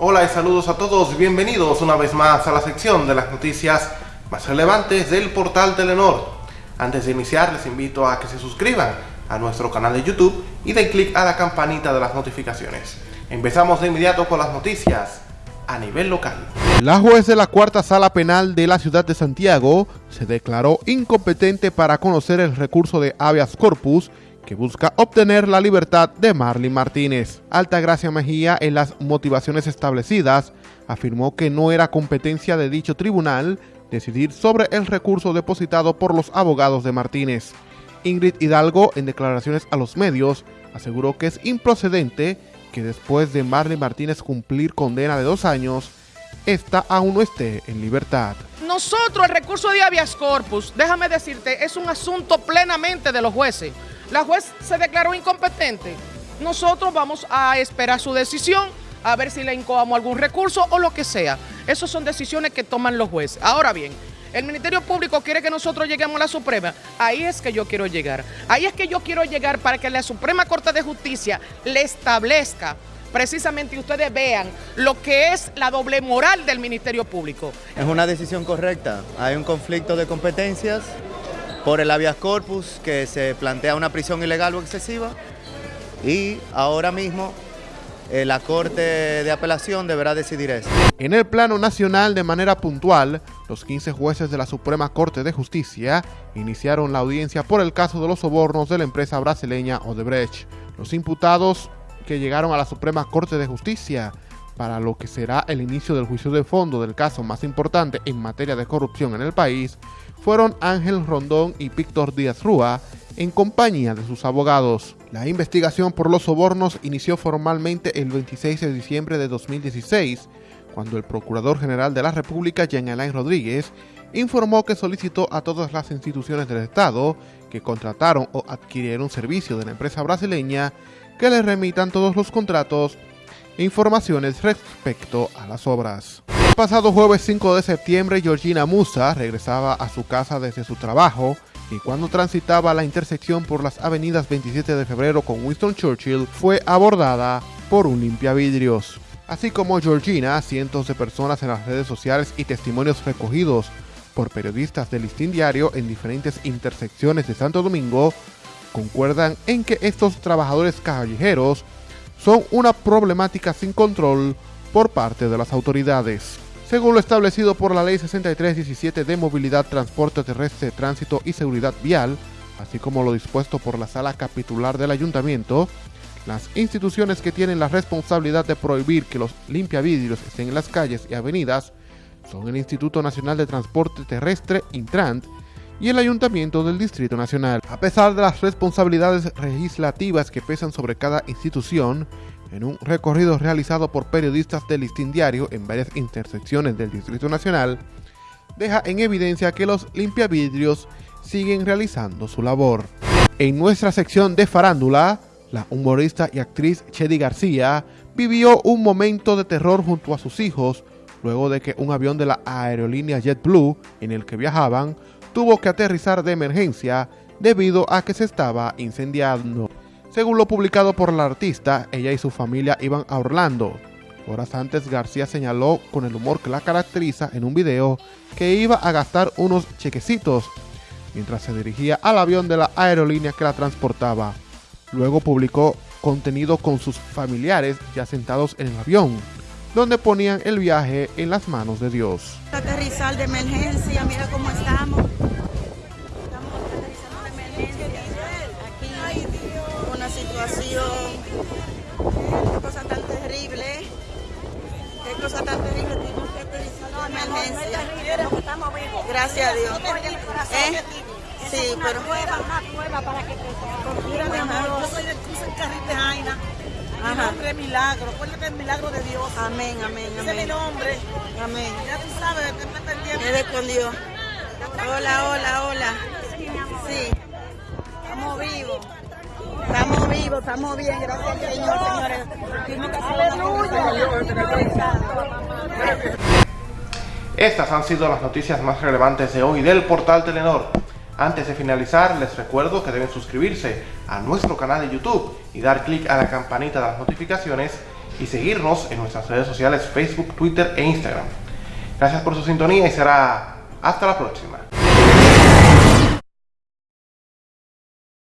Hola y saludos a todos, bienvenidos una vez más a la sección de las noticias más relevantes del portal Telenor. Antes de iniciar les invito a que se suscriban a nuestro canal de YouTube y den clic a la campanita de las notificaciones. Empezamos de inmediato con las noticias a nivel local. La juez de la cuarta sala penal de la ciudad de Santiago se declaró incompetente para conocer el recurso de habeas corpus que busca obtener la libertad de Marlene Martínez. Altagracia Mejía, en las motivaciones establecidas, afirmó que no era competencia de dicho tribunal decidir sobre el recurso depositado por los abogados de Martínez. Ingrid Hidalgo, en declaraciones a los medios, aseguró que es improcedente que después de Marlene Martínez cumplir condena de dos años, esta aún no esté en libertad. Nosotros, el recurso de habeas corpus, déjame decirte, es un asunto plenamente de los jueces. La juez se declaró incompetente. Nosotros vamos a esperar su decisión, a ver si le incoamos algún recurso o lo que sea. Esas son decisiones que toman los jueces. Ahora bien, el Ministerio Público quiere que nosotros lleguemos a la Suprema. Ahí es que yo quiero llegar. Ahí es que yo quiero llegar para que la Suprema Corte de Justicia le establezca precisamente ustedes vean lo que es la doble moral del Ministerio Público. Es una decisión correcta. Hay un conflicto de competencias por el habeas corpus que se plantea una prisión ilegal o excesiva y ahora mismo eh, la Corte de Apelación deberá decidir eso. En el plano nacional, de manera puntual, los 15 jueces de la Suprema Corte de Justicia iniciaron la audiencia por el caso de los sobornos de la empresa brasileña Odebrecht. Los imputados que llegaron a la Suprema Corte de Justicia para lo que será el inicio del juicio de fondo del caso más importante en materia de corrupción en el país, fueron Ángel Rondón y Víctor Díaz Rúa, en compañía de sus abogados. La investigación por los sobornos inició formalmente el 26 de diciembre de 2016, cuando el Procurador General de la República, Jean Alain Rodríguez, informó que solicitó a todas las instituciones del Estado que contrataron o adquirieron servicio de la empresa brasileña que le remitan todos los contratos e informaciones respecto a las obras. El pasado jueves 5 de septiembre, Georgina Musa regresaba a su casa desde su trabajo y cuando transitaba la intersección por las avenidas 27 de febrero con Winston Churchill, fue abordada por un limpiavidrios. Así como Georgina, cientos de personas en las redes sociales y testimonios recogidos por periodistas del Listín Diario en diferentes intersecciones de Santo Domingo concuerdan en que estos trabajadores callejeros son una problemática sin control por parte de las autoridades. Según lo establecido por la Ley 6317 de Movilidad, Transporte Terrestre, Tránsito y Seguridad Vial, así como lo dispuesto por la Sala Capitular del Ayuntamiento, las instituciones que tienen la responsabilidad de prohibir que los limpiavidrios estén en las calles y avenidas son el Instituto Nacional de Transporte Terrestre, Intrant, y el Ayuntamiento del Distrito Nacional. A pesar de las responsabilidades legislativas que pesan sobre cada institución, en un recorrido realizado por periodistas del Listín Diario en varias intersecciones del Distrito Nacional, deja en evidencia que los limpiavidrios siguen realizando su labor. En nuestra sección de farándula, la humorista y actriz Chedi García vivió un momento de terror junto a sus hijos luego de que un avión de la aerolínea JetBlue en el que viajaban tuvo que aterrizar de emergencia debido a que se estaba incendiando. Según lo publicado por la artista, ella y su familia iban a Orlando. Horas antes, García señaló con el humor que la caracteriza en un video que iba a gastar unos chequecitos mientras se dirigía al avión de la aerolínea que la transportaba. Luego publicó contenido con sus familiares ya sentados en el avión, donde ponían el viaje en las manos de Dios. Aterrizar de emergencia, mira cómo estamos. Situación. Qué cosa tan terrible. Qué cosa tan terrible. Tuvimos que utilizar no, emergencia. Estamos vivos. Gracias a Dios. ¿Eh? Sí, pero. Una prueba, una prueba para que te Mira, mi amor, yo soy de Cruz en Carril de Jaina. Mi nombre es Milagro. Acuérdate el milagro de Dios. Amén, amén, amén. Ese es mi nombre. Amén. Ya tú sabes, que me pendiente. Eres con Dios. Hola, hola, hola. Sí. Estamos vivos. Estas han sido las noticias más relevantes de hoy del portal Telenor. Antes de finalizar, les recuerdo que deben suscribirse a nuestro canal de YouTube y dar clic a la campanita de las notificaciones y seguirnos en nuestras redes sociales Facebook, Twitter e Instagram. Gracias por su sintonía y será hasta la próxima.